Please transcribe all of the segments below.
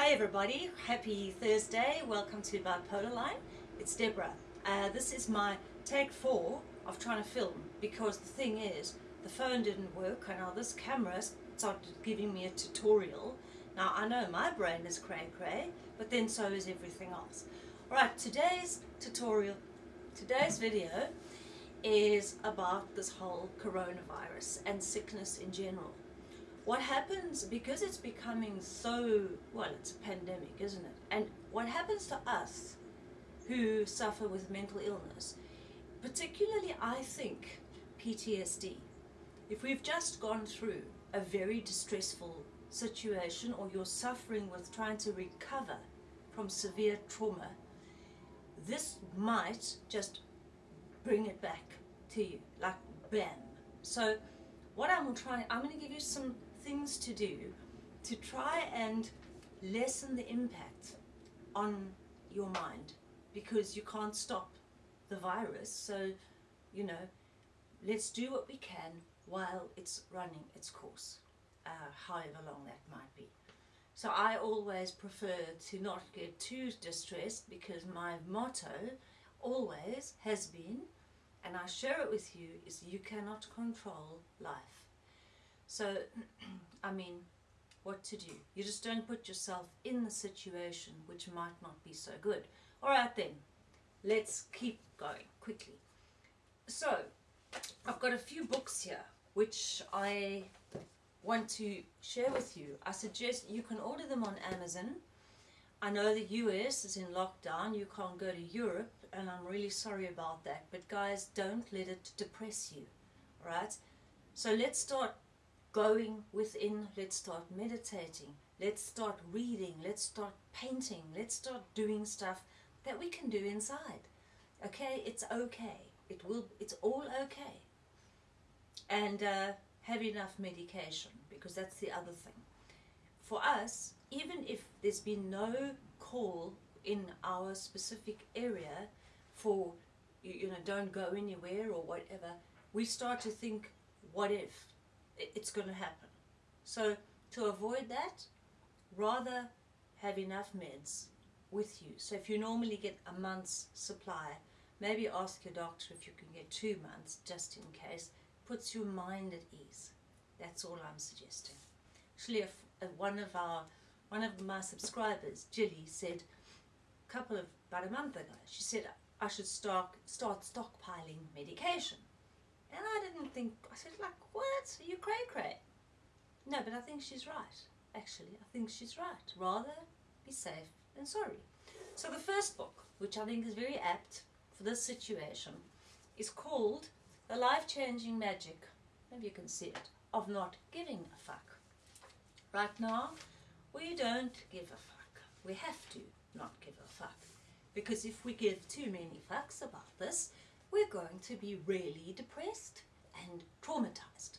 Hi everybody, happy Thursday. Welcome to Bipolar Line. It's Deborah. Uh, this is my take four of trying to film because the thing is, the phone didn't work and now this camera started giving me a tutorial. Now I know my brain is cray cray, but then so is everything else. Alright, today's tutorial, today's video is about this whole coronavirus and sickness in general. What happens, because it's becoming so, well, it's a pandemic, isn't it? And what happens to us who suffer with mental illness, particularly I think PTSD, if we've just gone through a very distressful situation or you're suffering with trying to recover from severe trauma, this might just bring it back to you, like bam. So what I'm trying, I'm going to give you some things to do to try and lessen the impact on your mind because you can't stop the virus. So, you know, let's do what we can while it's running its course, uh, however long that might be. So I always prefer to not get too distressed because my motto always has been, and I share it with you, is you cannot control life. So, I mean, what to do? You just don't put yourself in the situation which might not be so good. All right then, let's keep going quickly. So, I've got a few books here which I want to share with you. I suggest you can order them on Amazon. I know the US is in lockdown, you can't go to Europe, and I'm really sorry about that. But guys, don't let it depress you, right? So let's start going within, let's start meditating, let's start reading, let's start painting, let's start doing stuff that we can do inside. Okay, it's okay. It will, it's all okay. And uh, have enough medication because that's the other thing. For us, even if there's been no call in our specific area for, you, you know, don't go anywhere or whatever, we start to think, what if? It's going to happen. So to avoid that, rather have enough meds with you. So if you normally get a month's supply, maybe ask your doctor if you can get two months just in case. Puts your mind at ease. That's all I'm suggesting. Actually, if, if one of our one of my subscribers, Jilly, said a couple of about a month ago, she said I should start start stockpiling medication. And I didn't think, I said, like, what? Are you cray cray? No, but I think she's right. Actually, I think she's right. Rather be safe than sorry. So the first book, which I think is very apt for this situation, is called The Life-Changing Magic, maybe you can see it, of Not Giving a Fuck. Right now, we don't give a fuck. We have to not give a fuck. Because if we give too many fucks about this, we're going to be really depressed and traumatized.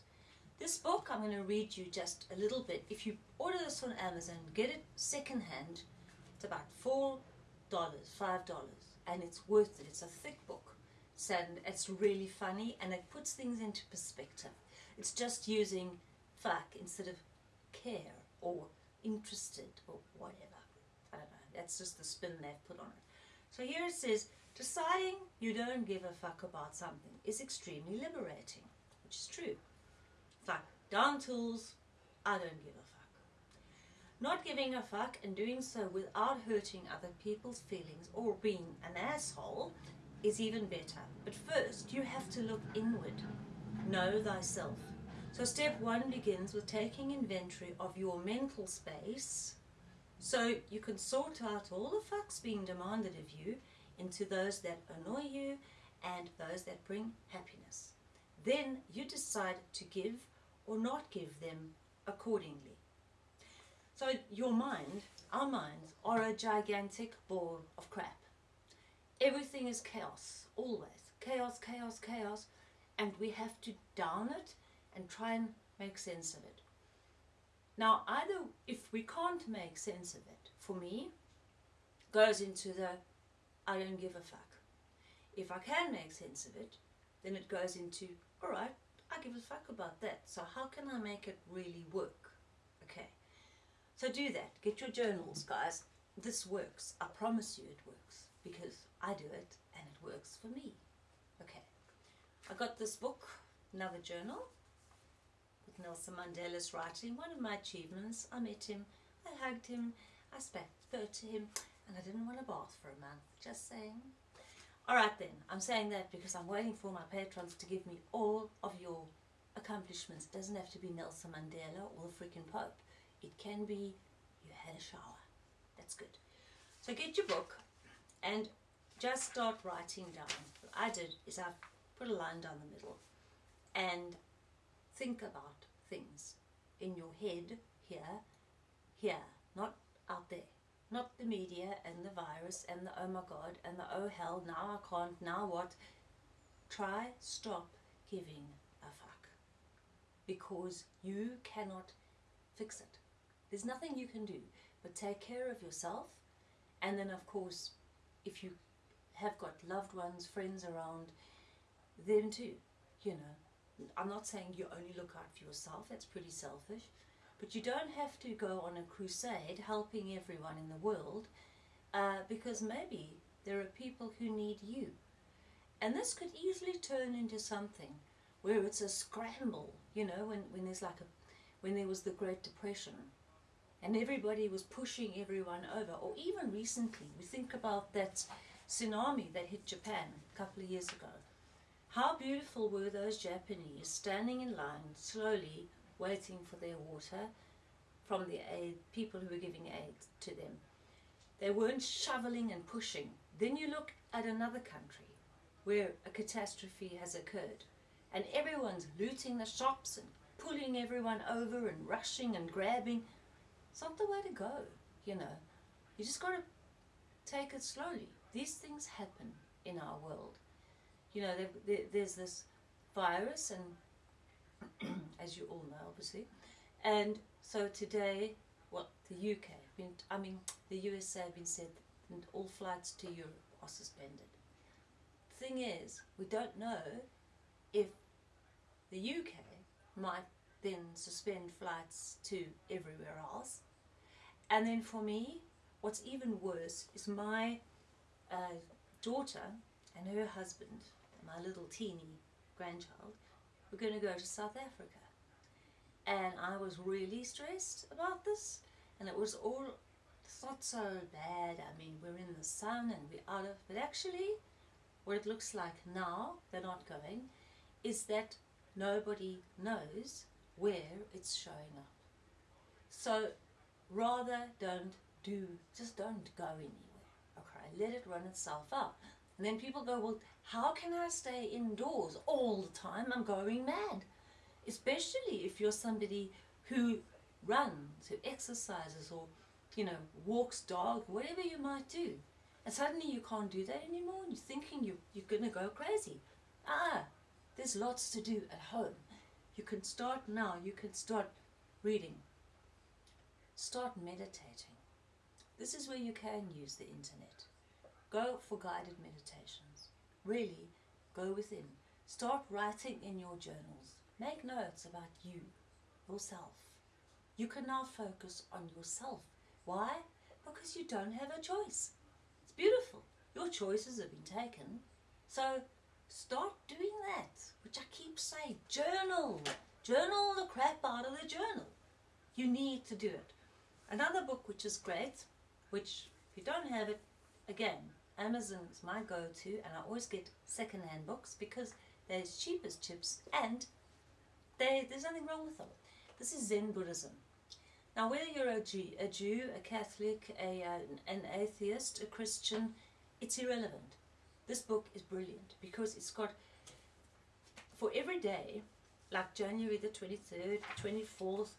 This book, I'm going to read you just a little bit. If you order this on Amazon, get it secondhand. It's about $4, $5, and it's worth it. It's a thick book. And it's really funny, and it puts things into perspective. It's just using fuck instead of care or interested or whatever. I don't know. That's just the spin they've put on it. So here it says, Deciding you don't give a fuck about something is extremely liberating, which is true. Fuck down tools, I don't give a fuck. Not giving a fuck and doing so without hurting other people's feelings or being an asshole is even better. But first, you have to look inward. Know thyself. So step one begins with taking inventory of your mental space so you can sort out all the fucks being demanded of you into those that annoy you and those that bring happiness. Then you decide to give or not give them accordingly. So your mind, our minds, are a gigantic ball of crap. Everything is chaos, always. Chaos, chaos, chaos. And we have to down it and try and make sense of it. Now, either if we can't make sense of it, for me, goes into the I don't give a fuck. If I can make sense of it, then it goes into, all right, I give a fuck about that. So how can I make it really work? Okay. So do that. Get your journals, guys. This works. I promise you it works because I do it and it works for me. Okay. I got this book, another journal, with Nelson Mandela's writing. One of my achievements. I met him, I hugged him, I spoke to him, and I didn't want a bath for a month. Just saying. Alright then, I'm saying that because I'm waiting for my patrons to give me all of your accomplishments. It doesn't have to be Nelson Mandela or the freaking Pope. It can be you had a shower. That's good. So get your book and just start writing down. What I did is I put a line down the middle and think about things in your head here, here, not out there. Not the media and the virus and the oh my god and the oh hell, now I can't, now what? Try stop giving a fuck. Because you cannot fix it. There's nothing you can do but take care of yourself and then of course if you have got loved ones, friends around, them too, you know. I'm not saying you only look out for yourself, that's pretty selfish, but you don't have to go on a crusade helping everyone in the world uh, because maybe there are people who need you. And this could easily turn into something where it's a scramble, you know, when, when there's like a, when there was the Great Depression and everybody was pushing everyone over. Or even recently, we think about that tsunami that hit Japan a couple of years ago. How beautiful were those Japanese standing in line, slowly waiting for their water from the aid, people who were giving aid to them. They weren't shoveling and pushing. Then you look at another country where a catastrophe has occurred and everyone's looting the shops and pulling everyone over and rushing and grabbing. It's not the way to go, you know. You just got to take it slowly. These things happen in our world. You know, there, there, there's this virus and as you all know, obviously. And so today, well, the UK, I mean, the USA have been said that all flights to Europe are suspended. The Thing is, we don't know if the UK might then suspend flights to everywhere else. And then for me, what's even worse is my uh, daughter and her husband, my little teeny grandchild, we're going to go to South Africa. And I was really stressed about this. And it was all, not so bad. I mean, we're in the sun and we're out of, but actually, what it looks like now, they're not going, is that nobody knows where it's showing up. So rather don't do, just don't go anywhere. Okay, let it run itself out. And then people go, well, how can I stay indoors all the time? I'm going mad. Especially if you're somebody who runs, who exercises or, you know, walks dog, whatever you might do. And suddenly you can't do that anymore and you're thinking you, you're going to go crazy. Ah, there's lots to do at home. You can start now, you can start reading. Start meditating. This is where you can use the internet. Go for guided meditations. Really, go within. Start writing in your journals. Make notes about you, yourself. You can now focus on yourself. Why? Because you don't have a choice. It's beautiful. Your choices have been taken. So start doing that, which I keep saying. Journal. Journal the crap out of the journal. You need to do it. Another book which is great, which if you don't have it, again, Amazon is my go-to and I always get second-hand books because they're as cheap as chips and they, there's nothing wrong with them. This is Zen Buddhism. Now whether you're a Jew, a, Jew, a Catholic, a, uh, an atheist, a Christian, it's irrelevant. This book is brilliant because it's got, for every day, like January the 23rd, 24th,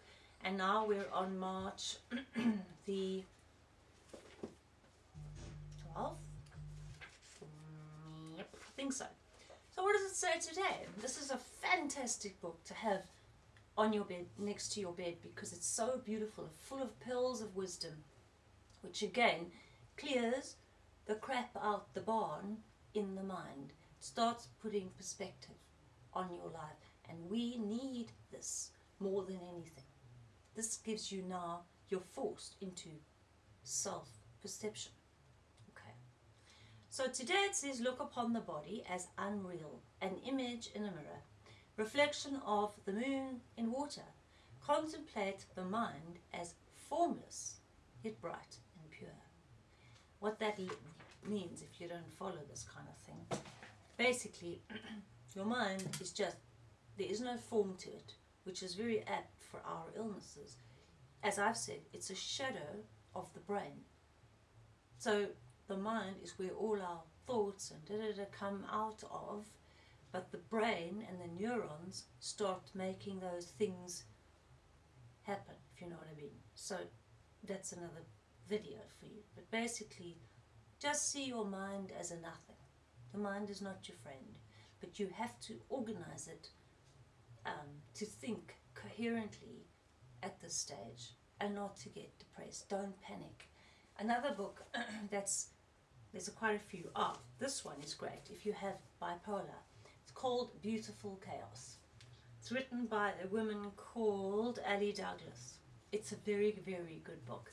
and now we're on March the 12th, think so. So what does it say today? This is a fantastic book to have on your bed, next to your bed, because it's so beautiful, full of pearls of wisdom, which again clears the crap out the barn in the mind, starts putting perspective on your life. And we need this more than anything. This gives you now you're forced into self perception. Okay. So today it says, look upon the body as unreal, an image in a mirror, reflection of the moon in water. Contemplate the mind as formless, yet bright and pure. What that means, if you don't follow this kind of thing, basically, your mind is just, there is no form to it, which is very apt for our illnesses. As I've said, it's a shadow of the brain. So the mind is where all our thoughts and da da da come out of, but the brain and the neurons start making those things happen, if you know what I mean. So that's another video for you. But basically, just see your mind as a nothing. The mind is not your friend, but you have to organize it um, to think coherently at this stage and not to get depressed. Don't panic. Another book that's, there's a quite a few. Ah, this one is great if you have bipolar. It's called Beautiful Chaos. It's written by a woman called Ali Douglas. It's a very, very good book.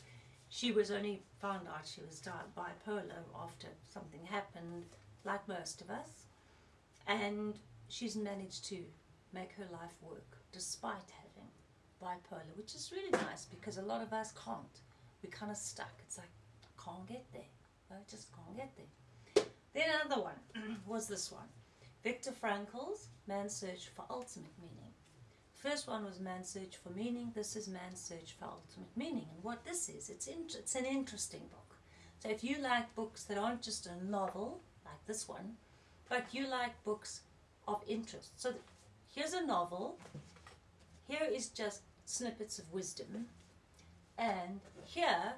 She was only found out she was bipolar after something happened, like most of us. And she's managed to make her life work despite having bipolar, which is really nice because a lot of us can't. We're kind of stuck. It's like, can't get there. I just can't get there. Then another one was this one. Viktor Frankl's Man's Search for Ultimate Meaning. First one was Man's Search for Meaning. This is Man's Search for Ultimate Meaning. And what this is, it's, it's an interesting book. So if you like books that aren't just a novel, like this one, but you like books of interest. So here's a novel. Here is just snippets of wisdom. And here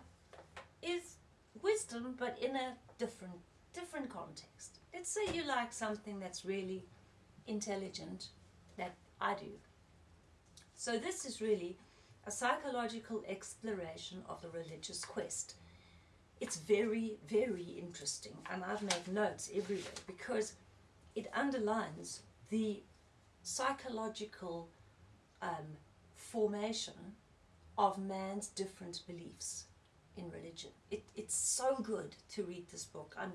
is wisdom, but in a different, different context. Let's say you like something that's really intelligent, that I do. So this is really a psychological exploration of the religious quest. It's very, very interesting, and I've made notes everywhere because it underlines the psychological um, formation of man's different beliefs in religion. It, it's so good to read this book. I'm,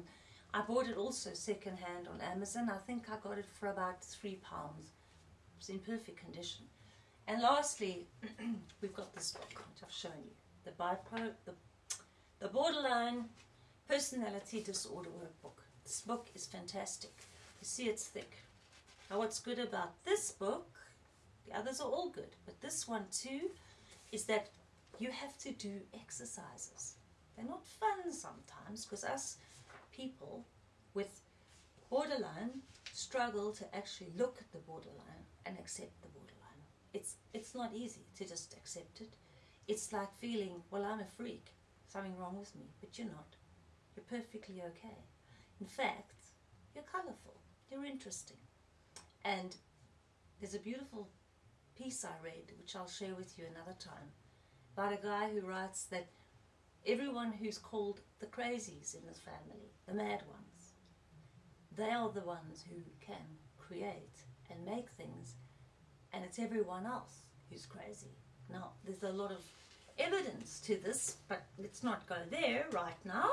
I bought it also secondhand on Amazon. I think I got it for about three pounds. It's in perfect condition. And lastly, we've got this book, which I've shown you. The, bipolar, the, the Borderline Personality Disorder Workbook. This book is fantastic. You see it's thick. Now what's good about this book, the others are all good, but this one too, is that you have to do exercises. They're not fun sometimes because us people with borderline struggle to actually look at the borderline and accept the borderline. It's, it's not easy to just accept it. It's like feeling, well, I'm a freak, something wrong with me, but you're not. You're perfectly okay. In fact, you're colorful, you're interesting. And there's a beautiful piece I read, which I'll share with you another time, about a guy who writes that everyone who's called the crazies in his family, the mad ones, they are the ones who can create and make things, and it's everyone else who's crazy. Now, there's a lot of evidence to this, but let's not go there right now.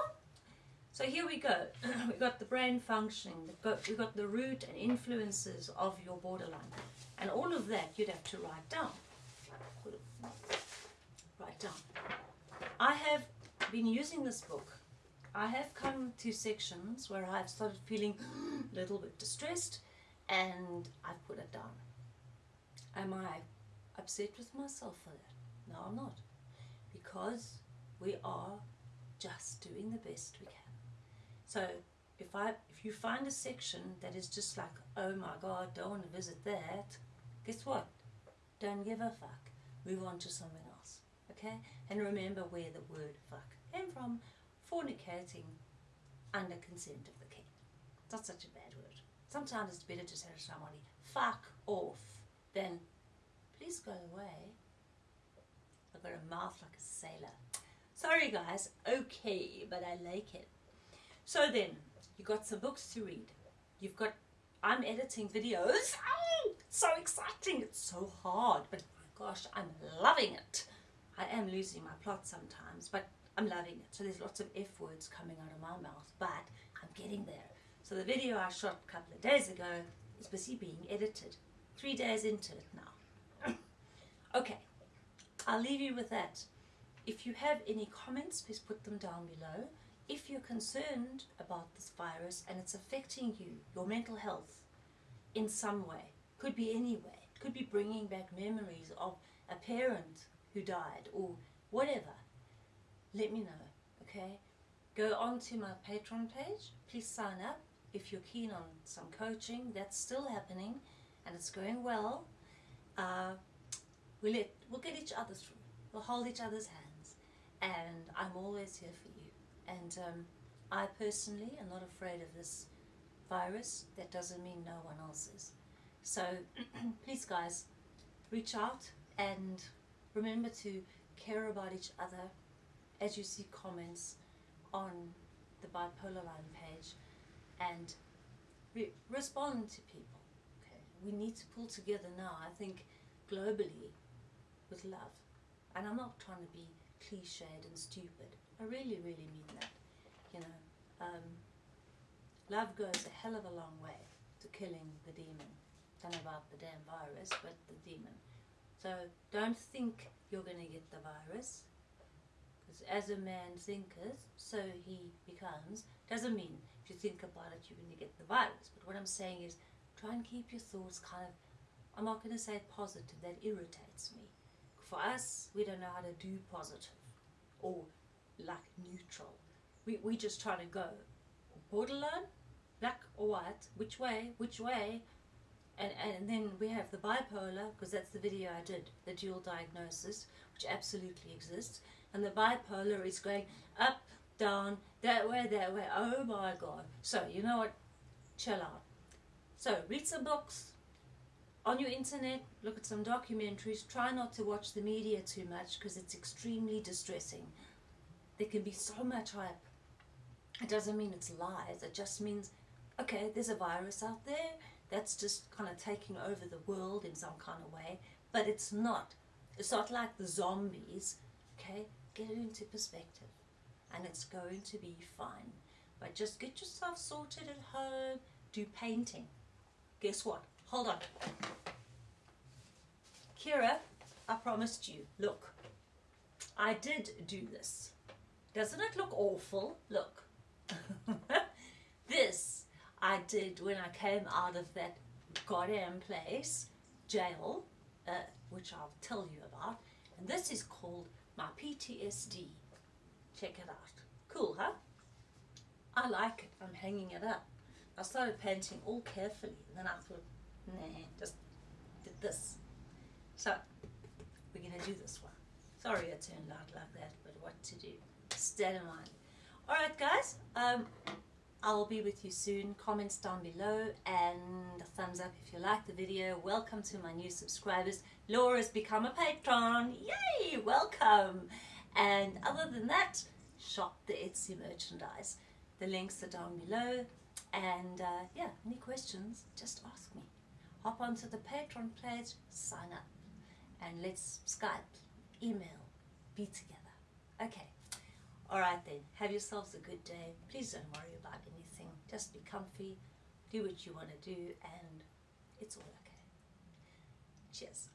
So here we go. We've got the brain functioning, we've got, we've got the root and influences of your borderline. And all of that you'd have to write down. I have been using this book. I have come to sections where I've started feeling a little bit distressed and I've put it down. Am I upset with myself for that? No, I'm not. Because we are just doing the best we can. So if I if you find a section that is just like, oh my god, don't want to visit that, guess what? Don't give a fuck. Move on to something else. Okay? And remember where the word fuck came from. Fornicating under consent of the king. Not such a bad word. Sometimes it's better to tell somebody, fuck off, than please go away. I've got a mouth like a sailor. Sorry guys, okay, but I like it. So then, you got some books to read. You've got, I'm editing videos. Oh, so exciting. It's so hard, but my gosh, I'm loving it. I am losing my plot sometimes, but I'm loving it. So there's lots of F words coming out of my mouth, but I'm getting there. So the video I shot a couple of days ago is busy being edited. Three days into it now. okay, I'll leave you with that. If you have any comments, please put them down below. If you're concerned about this virus and it's affecting you, your mental health, in some way, could be any way, could be bringing back memories of a parent who died or whatever, let me know, okay? Go on to my Patreon page, please sign up if you're keen on some coaching, that's still happening and it's going well. Uh, we'll, let, we'll get each other through, we'll hold each other's hands and I'm always here for you. And um, I personally am not afraid of this virus, that doesn't mean no one else is. So please guys, reach out and remember to care about each other as you see comments on the bipolar line page and re respond to people. Okay, we need to pull together now. I think globally with love, and I'm not trying to be cliched and stupid. I really, really mean that. You know, um, love goes a hell of a long way to killing the demon. Don't know about the damn virus, but the demon. So don't think you're going to get the virus. Because as a man thinketh, so he becomes. Doesn't mean if you think about it, you're going to get the virus. But what I'm saying is try and keep your thoughts kind of, I'm not going to say positive, that irritates me. For us, we don't know how to do positive or like neutral. We, we just try to go borderline, black or white, which way, which way, and, and then we have the bipolar, because that's the video I did, the dual diagnosis, which absolutely exists. And the bipolar is going up, down, that way, that way. Oh my God. So, you know what? Chill out. So, read some books on your internet, look at some documentaries. Try not to watch the media too much because it's extremely distressing. There can be so much hype. It doesn't mean it's lies, it just means, okay, there's a virus out there that's just kind of taking over the world in some kind of way, but it's not. It's not like the zombies, okay? Get it into perspective and it's going to be fine. But just get yourself sorted at home, do painting. Guess what? Hold on. Kira, I promised you, look, I did do this. Doesn't it look awful? Look. I did when I came out of that goddamn place, jail, uh, which I'll tell you about. And this is called my PTSD. Check it out. Cool, huh? I like it. I'm hanging it up. I started painting all carefully, and then I thought, nah, just did this. So, we're going to do this one. Sorry it turned out like that, but what to do? Stay in mind. Alright guys, um, I'll be with you soon. Comments down below and a thumbs up if you like the video. Welcome to my new subscribers. Laura's become a patron. Yay! Welcome! And other than that, shop the Etsy merchandise. The links are down below. And uh, yeah, any questions, just ask me. Hop onto the Patreon page, sign up, and let's Skype, email, be together. Okay. Alright then, have yourselves a good day. Please don't worry about anything. Just be comfy, do what you want to do, and it's all okay. Cheers.